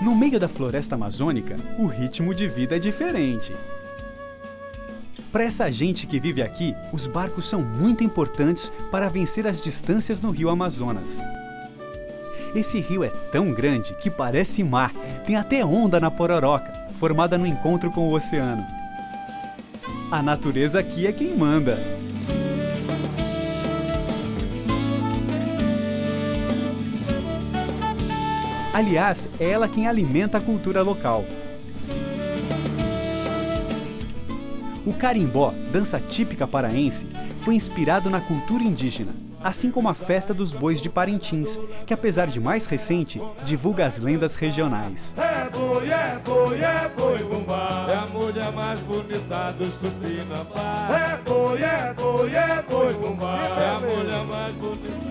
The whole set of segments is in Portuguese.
No meio da floresta amazônica, o ritmo de vida é diferente. Para essa gente que vive aqui, os barcos são muito importantes para vencer as distâncias no rio Amazonas. Esse rio é tão grande que parece mar, tem até onda na pororoca, formada no encontro com o oceano. A natureza aqui é quem manda. Aliás, é ela quem alimenta a cultura local. O carimbó, dança típica paraense, foi inspirado na cultura indígena, assim como a festa dos bois de Parintins, que apesar de mais recente, divulga as lendas regionais. É boi, é boi, é boi, bumbá. É a mulher mais bonita dos Tupinambá. É boi, é boi, é boi, bumbá. É a mulher mais bonita.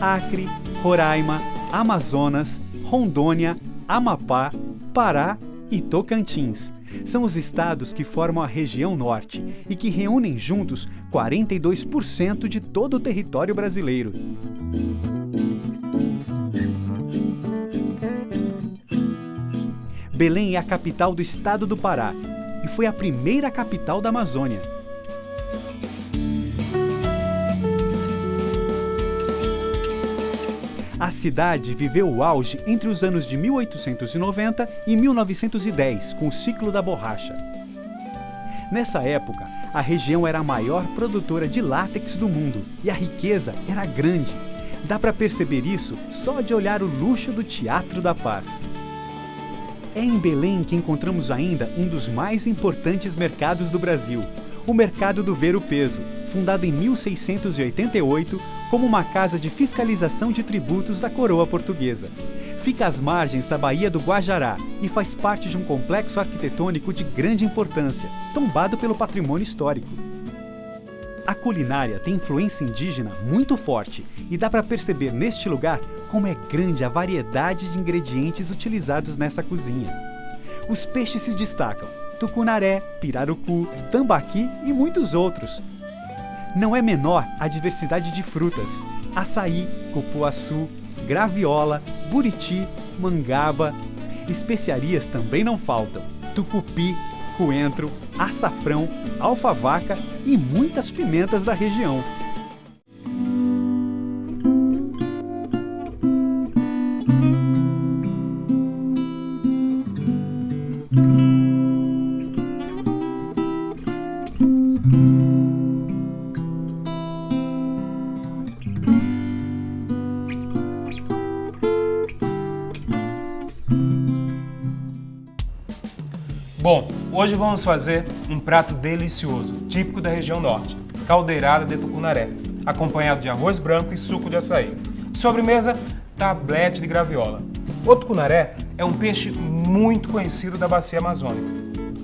Acre, Roraima, Amazonas, Rondônia, Amapá, Pará e Tocantins. São os estados que formam a região norte e que reúnem juntos 42% de todo o território brasileiro. Belém é a capital do estado do Pará e foi a primeira capital da Amazônia. A cidade viveu o auge entre os anos de 1890 e 1910, com o ciclo da borracha. Nessa época, a região era a maior produtora de látex do mundo e a riqueza era grande. Dá para perceber isso só de olhar o luxo do Teatro da Paz. É em Belém que encontramos ainda um dos mais importantes mercados do Brasil, o Mercado do Ver o Peso, fundado em 1688 como uma casa de fiscalização de tributos da coroa portuguesa. Fica às margens da Baía do Guajará e faz parte de um complexo arquitetônico de grande importância, tombado pelo patrimônio histórico. A culinária tem influência indígena muito forte e dá para perceber neste lugar como é grande a variedade de ingredientes utilizados nessa cozinha. Os peixes se destacam, tucunaré, pirarucu, tambaqui e muitos outros. Não é menor a diversidade de frutas, açaí, cupuaçu, graviola, buriti, mangaba. Especiarias também não faltam, tucupi, coentro, açafrão, alfavaca e muitas pimentas da região. Bom, hoje vamos fazer um prato delicioso, típico da região norte, caldeirada de tucunaré, acompanhado de arroz branco e suco de açaí. Sobremesa, tablete de graviola. O tucunaré é um peixe muito conhecido da bacia amazônica.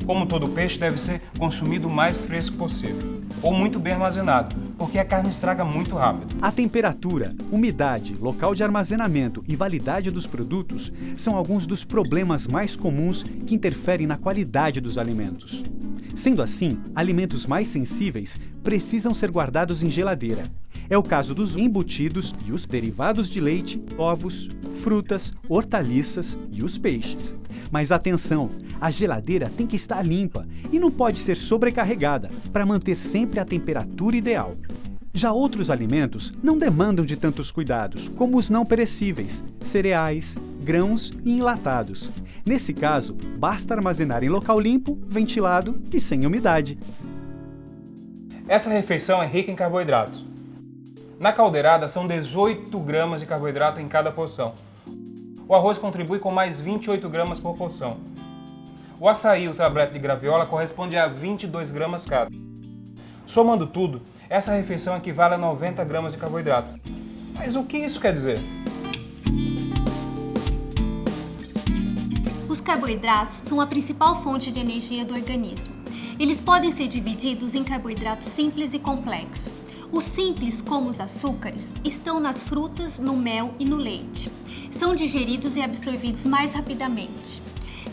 Como todo peixe, deve ser consumido o mais fresco possível, ou muito bem armazenado, porque a carne estraga muito rápido. A temperatura, umidade, local de armazenamento e validade dos produtos são alguns dos problemas mais comuns que interferem na qualidade dos alimentos. Sendo assim, alimentos mais sensíveis precisam ser guardados em geladeira. É o caso dos embutidos e os derivados de leite, ovos, frutas, hortaliças e os peixes. Mas atenção, a geladeira tem que estar limpa e não pode ser sobrecarregada para manter sempre a temperatura ideal. Já outros alimentos não demandam de tantos cuidados, como os não perecíveis, cereais, grãos e enlatados. Nesse caso, basta armazenar em local limpo, ventilado e sem umidade. Essa refeição é rica em carboidratos. Na caldeirada são 18 gramas de carboidrato em cada porção. O arroz contribui com mais 28 gramas por porção. O açaí e o tablete de graviola correspondem a 22 gramas cada. Somando tudo, essa refeição equivale a 90 gramas de carboidrato. Mas o que isso quer dizer? Os carboidratos são a principal fonte de energia do organismo. Eles podem ser divididos em carboidratos simples e complexos. Os simples, como os açúcares, estão nas frutas, no mel e no leite. São digeridos e absorvidos mais rapidamente.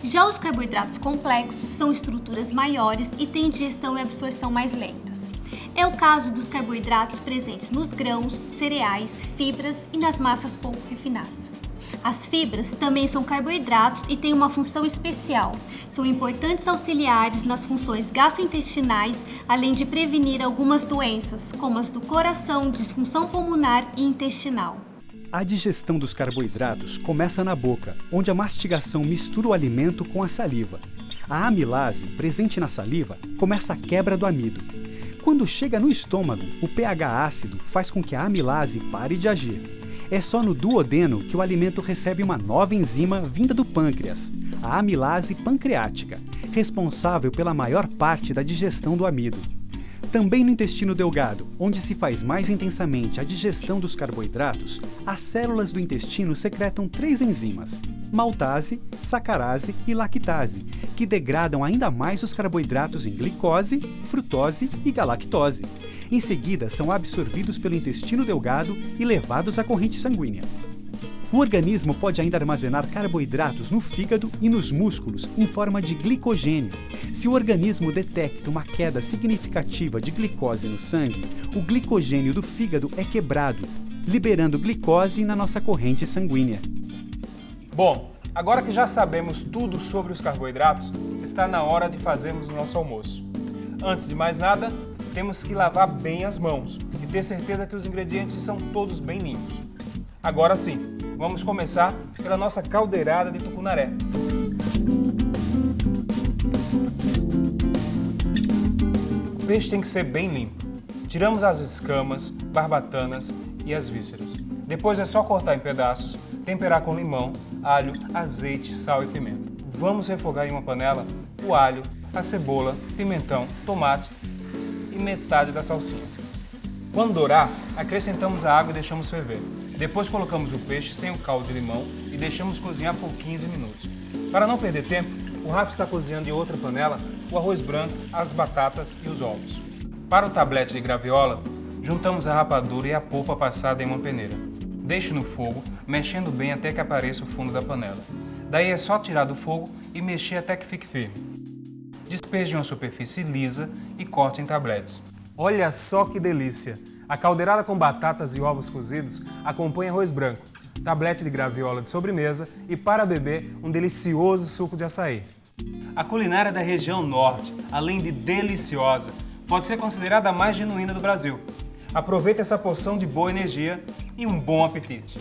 Já os carboidratos complexos são estruturas maiores e têm digestão e absorção mais lentas. É o caso dos carboidratos presentes nos grãos, cereais, fibras e nas massas pouco refinadas. As fibras também são carboidratos e têm uma função especial. São importantes auxiliares nas funções gastrointestinais, além de prevenir algumas doenças, como as do coração, disfunção pulmonar e intestinal. A digestão dos carboidratos começa na boca, onde a mastigação mistura o alimento com a saliva. A amilase, presente na saliva, começa a quebra do amido. Quando chega no estômago, o pH ácido faz com que a amilase pare de agir. É só no duodeno que o alimento recebe uma nova enzima vinda do pâncreas, a amilase pancreática, responsável pela maior parte da digestão do amido. Também no intestino delgado, onde se faz mais intensamente a digestão dos carboidratos, as células do intestino secretam três enzimas, maltase, sacarase e lactase, que degradam ainda mais os carboidratos em glicose, frutose e galactose. Em seguida, são absorvidos pelo intestino delgado e levados à corrente sanguínea. O organismo pode ainda armazenar carboidratos no fígado e nos músculos em forma de glicogênio. Se o organismo detecta uma queda significativa de glicose no sangue, o glicogênio do fígado é quebrado, liberando glicose na nossa corrente sanguínea. Bom, agora que já sabemos tudo sobre os carboidratos, está na hora de fazermos o nosso almoço. Antes de mais nada, temos que lavar bem as mãos e ter certeza que os ingredientes são todos bem limpos. Agora sim, vamos começar pela nossa caldeirada de tucunaré. O peixe tem que ser bem limpo. Tiramos as escamas, barbatanas e as vísceras. Depois é só cortar em pedaços, temperar com limão, alho, azeite, sal e pimenta. Vamos refogar em uma panela o alho, a cebola, pimentão, tomate e metade da salsinha. Quando dourar, acrescentamos a água e deixamos ferver. Depois colocamos o peixe sem o caldo de limão e deixamos cozinhar por 15 minutos. Para não perder tempo, o rato está cozinhando em outra panela o arroz branco, as batatas e os ovos. Para o tablete de graviola, juntamos a rapadura e a polpa passada em uma peneira. Deixe no fogo, mexendo bem até que apareça o fundo da panela. Daí é só tirar do fogo e mexer até que fique firme. Despeje uma superfície lisa e corte em tabletes. Olha só que delícia! A caldeirada com batatas e ovos cozidos acompanha arroz branco, tablete de graviola de sobremesa e, para beber, um delicioso suco de açaí. A culinária da região norte, além de deliciosa, pode ser considerada a mais genuína do Brasil. Aproveite essa porção de boa energia e um bom apetite!